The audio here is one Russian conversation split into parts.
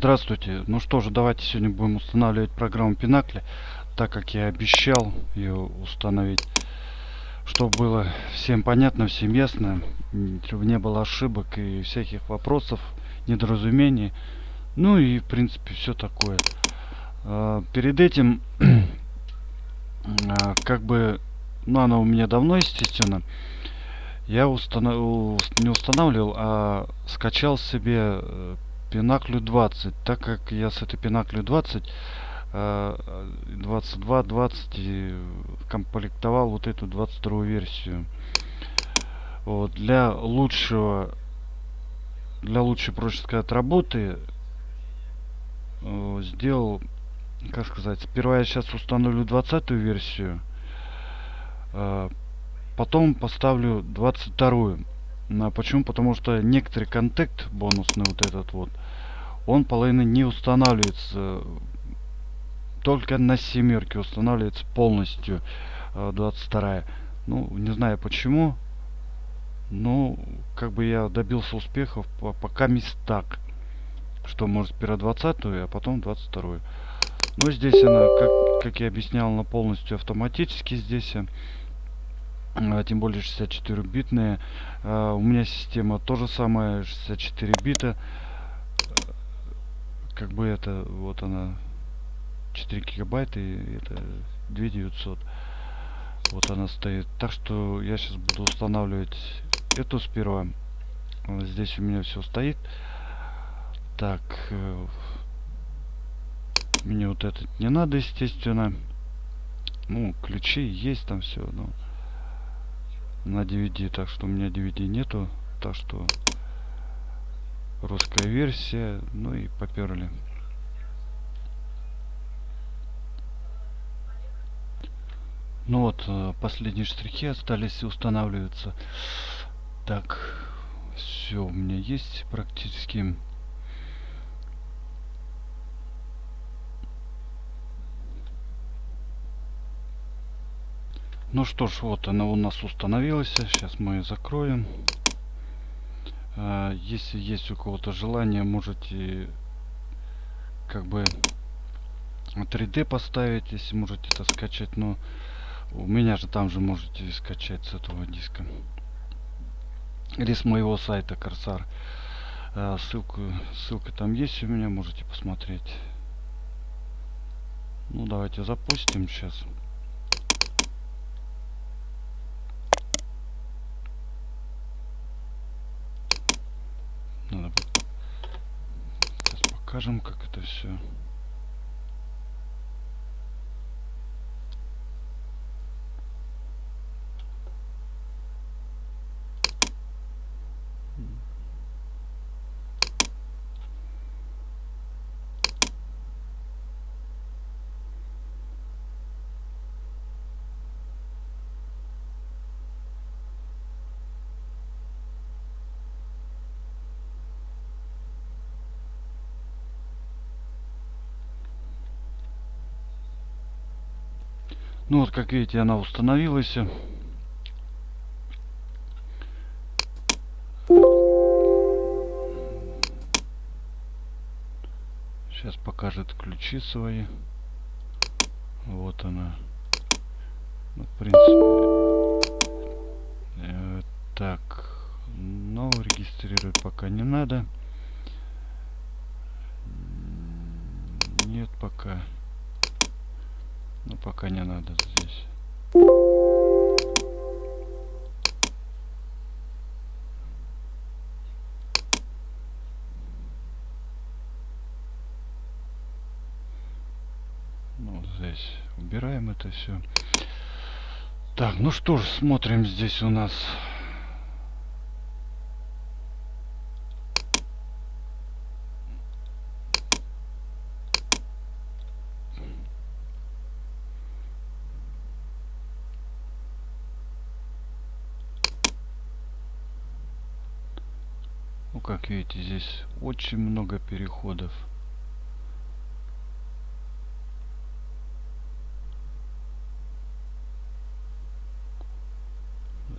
Здравствуйте. Ну что же, давайте сегодня будем устанавливать программу Пинакли, так как я обещал ее установить, чтобы было всем понятно, всем ясно, чтобы не было ошибок и всяких вопросов, недоразумений. Ну и в принципе все такое. А, перед этим, а, как бы, ну она у меня давно, естественно, я установ... не устанавливал, а скачал себе Пинаклю 20, так как я с этой Пинаклю 20 22 20 комплектовал вот эту 22 версию. Вот, для лучшего для лучшей проще сказать работы э, сделал как сказать сперва я сейчас установлю 20 версию э, потом поставлю 22 а почему? Потому что некоторый контакт бонусный вот этот вот он половина не устанавливается только на семерке устанавливается полностью 22 э, ну не знаю почему ну как бы я добился успехов пока мест так что может сперва 20 а потом 22 но здесь она как, как я объяснял она полностью автоматически здесь а, тем более 64 битная а, у меня система тоже самая 64 бита. Как бы это вот она 4 гигабайта и это 2900 вот она стоит. Так что я сейчас буду устанавливать эту сперва. Здесь у меня все стоит. Так э, мне вот этот не надо естественно. Ну ключи есть там все но на DVD так что у меня DVD нету так что русская версия ну и поперли. Ну вот э, последние штрихи остались устанавливаться. Так все у меня есть практически ну что ж вот она у нас установилась. Сейчас мы ее закроем. А, если есть у кого-то желание можете как бы 3d поставить если можете это скачать но у меня же там же можете скачать с этого диска. Или с моего сайта корсар. А, ссылку ссылка там есть у меня можете посмотреть. Ну давайте запустим сейчас Надо сейчас покажем, как это все. Ну вот, как видите, она установилась. Сейчас покажет ключи свои. Вот она. Ну, в принципе. Э, так. Но регистрировать пока не надо. Нет пока. Ну пока не надо здесь. Ну, здесь убираем это все. Так, ну что ж, смотрим здесь у нас как видите здесь очень много переходов.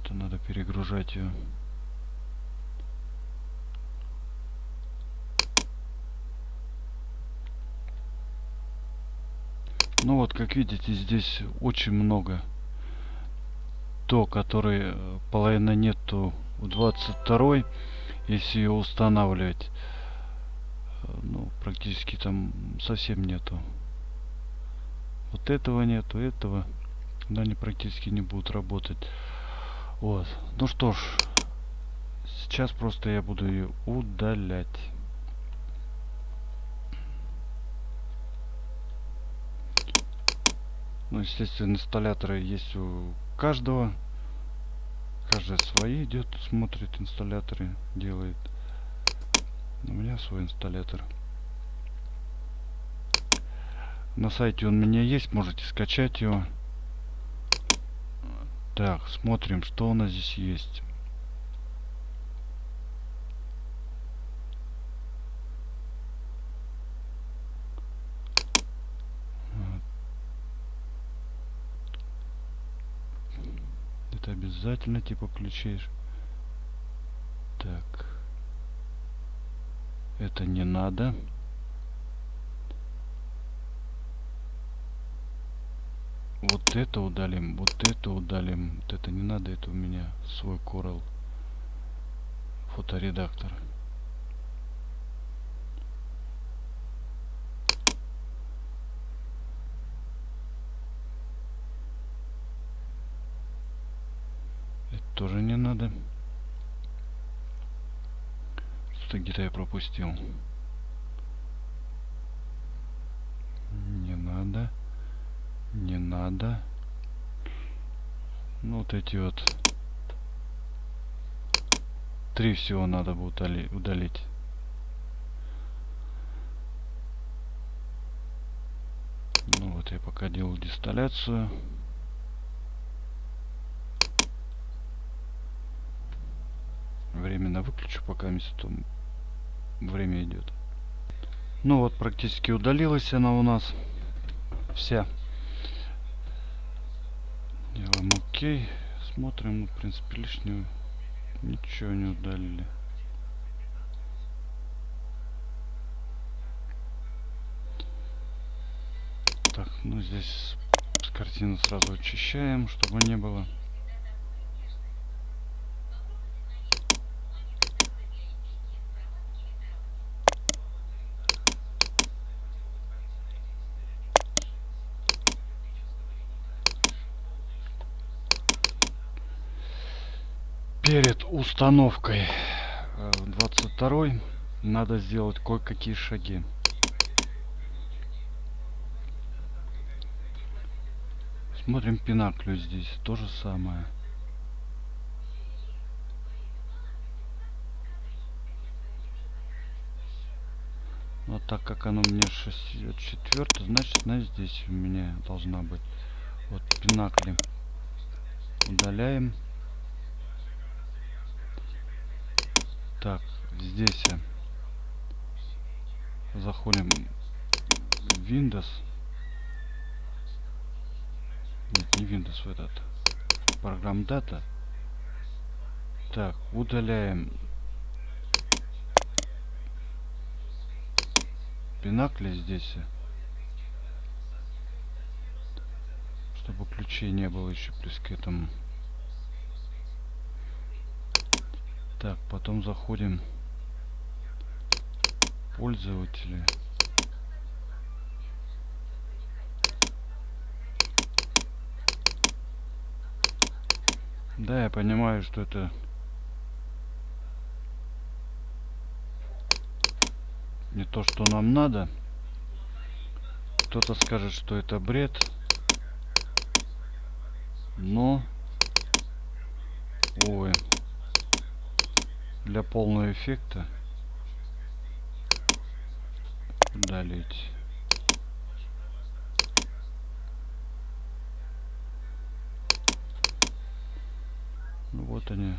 Это надо перегружать ее ну вот как видите здесь очень много. То который э, половина нету у 22 -й если ее устанавливать. Ну, практически там совсем нету. Вот этого нету, этого. Да, они практически не будут работать. Вот. Ну что ж, сейчас просто я буду ее удалять. Ну, естественно, инсталляторы есть у каждого. Каждый свои идет, смотрит инсталляторы, делает. У меня свой инсталлятор. На сайте он у меня есть, можете скачать его. Так, смотрим, что у нас здесь есть. Это обязательно типа включишь. Так. Это не надо. Вот это удалим, вот это удалим. Вот это не надо, это у меня свой Corel фоторедактор. Тоже не надо. Что-то где-то я пропустил. Не надо. Не надо. Ну, вот эти вот. Три всего надо будет удалить. Ну вот я пока делал дисталляцию. Временно выключу, пока там время идет. Ну вот, практически удалилась она у нас. Вся. Делаем ОК. Смотрим, ну, в принципе, лишнюю ничего не удалили. Так, ну здесь с картины сразу очищаем, чтобы не было. Перед установкой 22 э, надо сделать кое-какие шаги. Смотрим пинаклю здесь. То же самое. Но так как оно мне 64, значит она здесь у меня должна быть. Вот пинакли. Удаляем. Так, здесь заходим в Windows. Нет, не Windows, в этот. Программ дата. Так, удаляем пинакли здесь. Чтобы ключей не было еще плюс к этому. Так, потом заходим пользователи. Да, я понимаю, что это не то, что нам надо. Кто-то скажет, что это бред. Но... Ой для полного эффекта удалить. Ну, вот они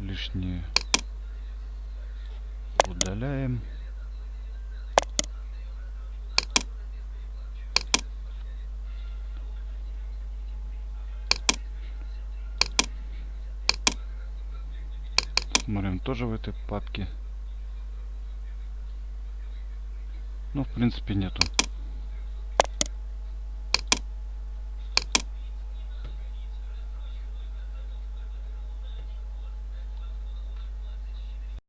лишние удаляем. Смотрим тоже в этой папке. Ну, в принципе, нету.